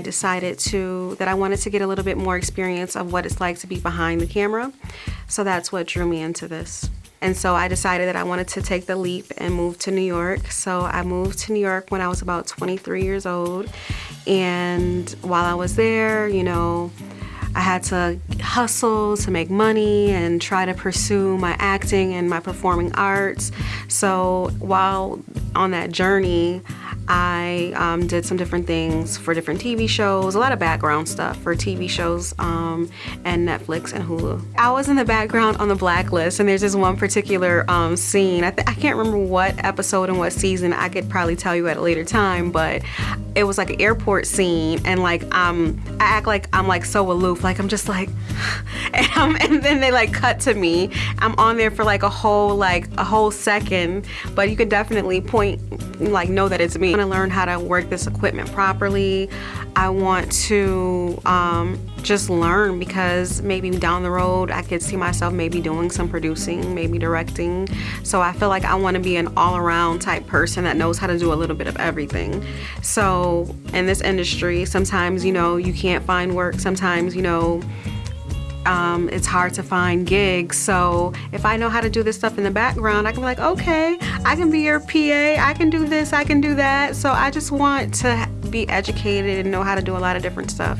decided to that I wanted to get a little bit more experience of what it's like to be behind the camera. So that's what drew me into this. And so I decided that I wanted to take the leap and move to New York. So I moved to New York when I was about 23 years old. And while I was there, you know, I had to hustle to make money and try to pursue my acting and my performing arts. So while on that journey, I um, did some different things for different TV shows, a lot of background stuff for TV shows um, and Netflix and Hulu. I was in the background on the blacklist and there's this one particular um, scene. I, I, can't remember what episode and what season. I could probably tell you at a later time, but it was like an airport scene and like um, I act like I'm like so aloof. Like I'm just like, and, and then they like cut to me. I'm on there for like a whole like a whole second, but you could definitely point like know that it's me want to learn how to work this equipment properly. I want to um, just learn because maybe down the road I could see myself maybe doing some producing, maybe directing. So I feel like I want to be an all-around type person that knows how to do a little bit of everything. So in this industry, sometimes, you know, you can't find work. Sometimes, you know, um, it's hard to find gigs. So if I know how to do this stuff in the background, I can be like, okay, I can be your PA, I can do this, I can do that. So I just want to be educated and know how to do a lot of different stuff.